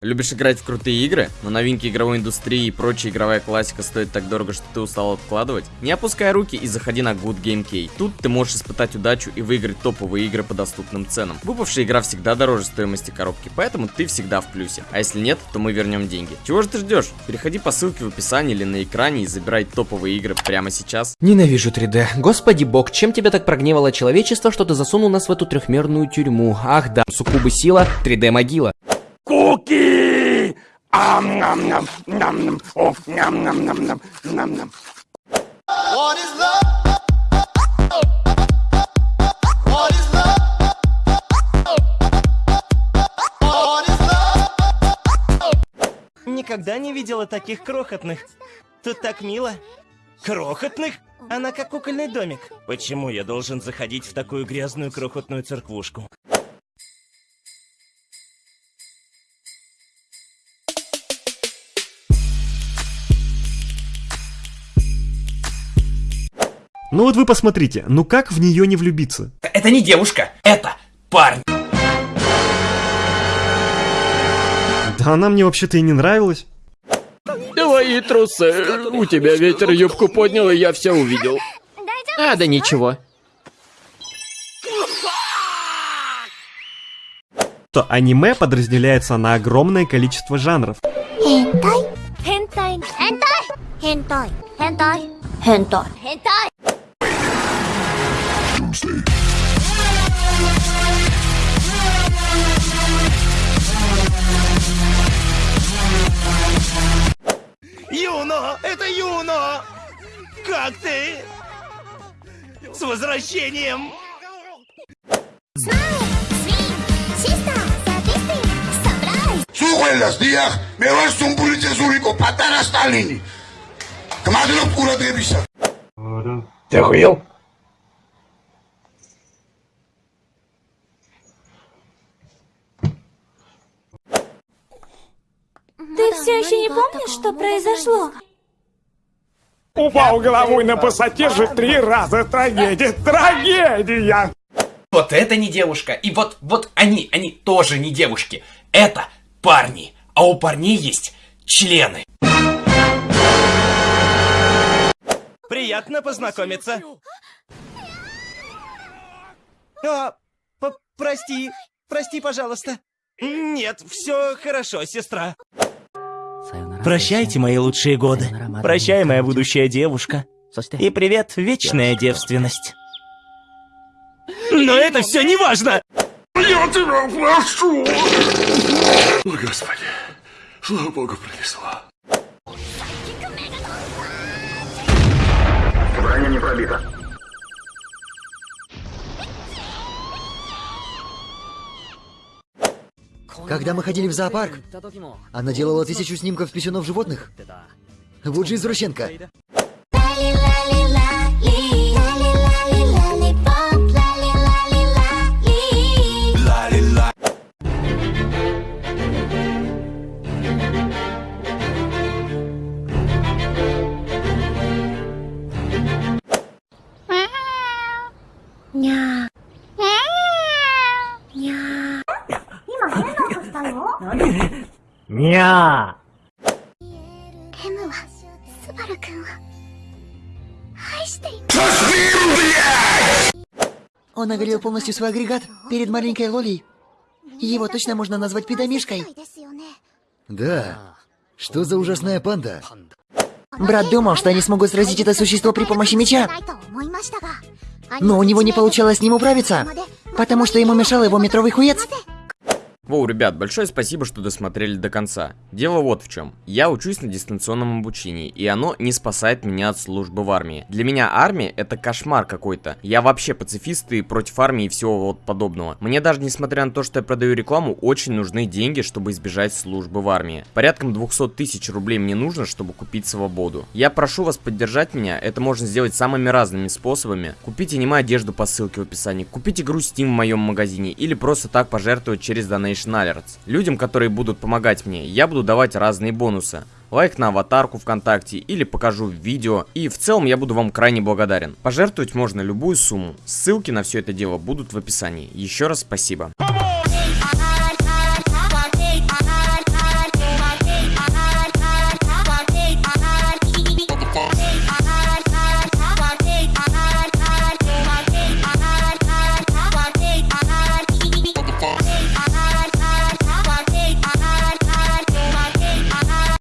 Любишь играть в крутые игры, но новинки игровой индустрии и прочая игровая классика стоит так дорого, что ты устал откладывать? Не опускай руки и заходи на Good Game Key. Тут ты можешь испытать удачу и выиграть топовые игры по доступным ценам. Выпавшая игра всегда дороже стоимости коробки, поэтому ты всегда в плюсе. А если нет, то мы вернем деньги. Чего же ты ждешь? Переходи по ссылке в описании или на экране и забирай топовые игры прямо сейчас. Ненавижу 3D. Господи бог, чем тебя так прогневало человечество, что ты засунул нас в эту трехмерную тюрьму? Ах да, суккубы сила, 3D могила. Куки! Ам-нам-нам, нам-нам, оф, ням-нам-нам-нам, нам-нам. Никогда не видела таких крохотных. Тут так мило. Крохотных? Она как кукольный домик. Почему я должен заходить в такую грязную крохотную церквушку? Ну вот вы посмотрите, ну как в нее не влюбиться? Это не девушка, это парень. Да она мне вообще-то и не нравилась. Твои трусы. У тебя ветер юбку поднял, и я все увидел. А, да ничего. То аниме подразделяется на огромное количество жанров. Хентай. Хентай. Хентай. Хентай. Хентай. Хентай. Wednesday. Юно! Это Юно! Как ты? С возвращением! Сухо en las días, me vas un pulitzer zurico, patana Stalin. Кмадроб курадребиса. Ты охуел? Все еще не помнишь, что произошло? Упал головой на пассатижи три раза. Трагедия, трагедия. Вот это не девушка. И вот, вот они, они тоже не девушки. Это парни. А у парней есть члены. Приятно познакомиться. А, п- прости, прости, пожалуйста. Нет, все хорошо, сестра. Прощайте, мои лучшие годы. Прощай, моя будущая девушка. И привет, вечная девственность. Но это все не важно! Я тебя прошу. О, Господи, слава Богу, пронесло. Броня не пробита. Когда мы ходили в зоопарк, она делала тысячу снимков писюнов животных. Вот же извращенка. Ня. したの Ня! M はスバル君を愛しています Он оголил полностью свой агрегат перед маленькой Лолей. Его точно можно назвать педомишкой. ですよね Да. Что за ужасная панда? Брат думал, что они смогут сразить это существо при помощи меча. ないと思いましたが Но у него не получалось с ним управиться, потому что ему мешал его метровый хуец. Воу, ребят, большое спасибо, что досмотрели до конца. Дело вот в чем. Я учусь на дистанционном обучении, и оно не спасает меня от службы в армии. Для меня армия это кошмар какой-то. Я вообще пацифист и против армии и всего вот подобного. Мне даже несмотря на то, что я продаю рекламу, очень нужны деньги, чтобы избежать службы в армии. Порядком 200 тысяч рублей мне нужно, чтобы купить свободу. Я прошу вас поддержать меня, это можно сделать самыми разными способами. Купите аниме одежду по ссылке в описании, купите игру Steam в моем магазине или просто так пожертвовать через Donation Alerts. Людям, которые будут помогать мне, я буду давать разные бонусы. Лайк на аватарку ВКонтакте или покажу видео. И в целом я буду вам крайне благодарен. Пожертвовать можно любую сумму. Ссылки на все это дело будут в описании. Еще раз спасибо.